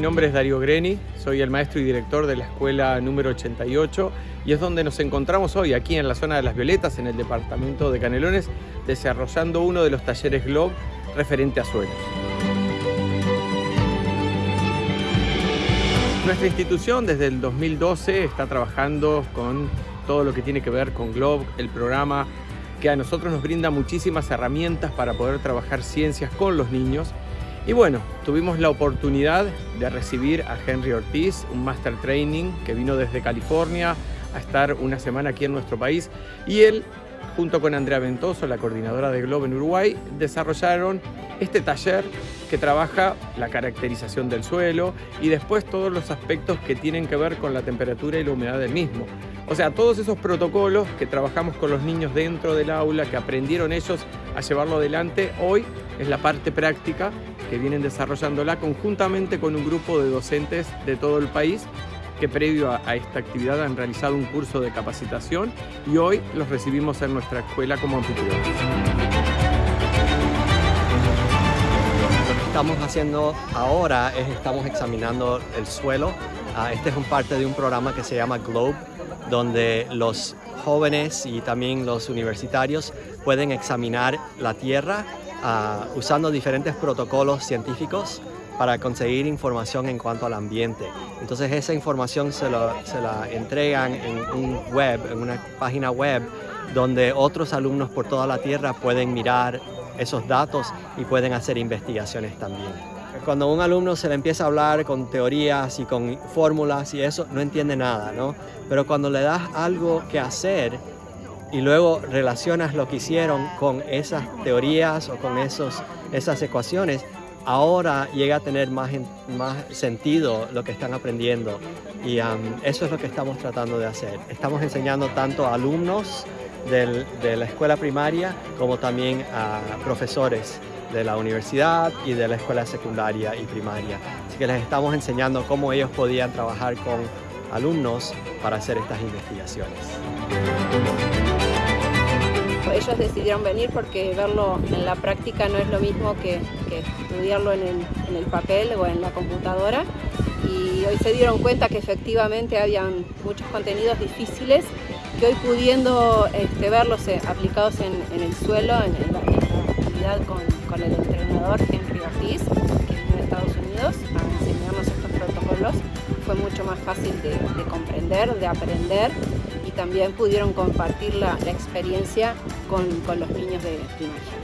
mi nombre es Darío Greni, soy el maestro y director de la escuela número 88 y es donde nos encontramos hoy, aquí en la zona de Las Violetas, en el departamento de Canelones, desarrollando uno de los talleres GLOB referente a suelos. Nuestra institución desde el 2012 está trabajando con todo lo que tiene que ver con GLOB, el programa que a nosotros nos brinda muchísimas herramientas para poder trabajar ciencias con los niños y bueno, tuvimos la oportunidad de recibir a Henry Ortiz, un Master Training que vino desde California a estar una semana aquí en nuestro país y él, junto con Andrea Ventoso, la coordinadora de Globo en Uruguay, desarrollaron este taller que trabaja la caracterización del suelo y después todos los aspectos que tienen que ver con la temperatura y la humedad del mismo. O sea, todos esos protocolos que trabajamos con los niños dentro del aula, que aprendieron ellos a llevarlo adelante, hoy es la parte práctica que vienen desarrollándola conjuntamente con un grupo de docentes de todo el país que previo a, esta actividad han realizado un curso de capacitación y hoy los recibimos en nuestra escuela como anfitriones. Lo que estamos haciendo ahora es estamos examinando el suelo. Ah, este es un parte de un programa que se llama GLOBE, donde los jóvenes y también los universitarios pueden examinar la tierra uh, usando diferentes protocolos científicos para conseguir información en cuanto al ambiente. Entonces esa información se, lo, se la entregan en un web, en una página web donde otros alumnos por toda la Tierra pueden mirar esos datos y pueden hacer investigaciones también. Cuando a un alumno se le empieza a hablar con teorías y con fórmulas y eso, no entiende nada, ¿no? Pero cuando le das algo que hacer y luego relacionas lo que hicieron con esas teorías o con esos, esas ecuaciones, ahora llega a tener más, más sentido lo que están aprendiendo y eso es lo que estamos tratando de hacer. Estamos enseñando tanto a alumnos de la escuela primaria como también a profesores de la universidad y de la escuela secundaria y primaria. Así que les estamos enseñando cómo ellos podían trabajar con alumnos para hacer estas investigaciones. Ellos decidieron venir porque verlo en la práctica no es lo mismo que, estudiarlo en el, papel o en la computadora. Y hoy se dieron cuenta que efectivamente habían muchos contenidos difíciles que hoy pudiendo este, verlos eh, aplicados en, el suelo, en, la, actividad con, el entrenador Henry Ortiz, que vino de Estados Unidos a enseñarnos estos protocolos, fue mucho más fácil de, comprender, de aprender también pudieron compartir la, experiencia con, con, los niños de primaria.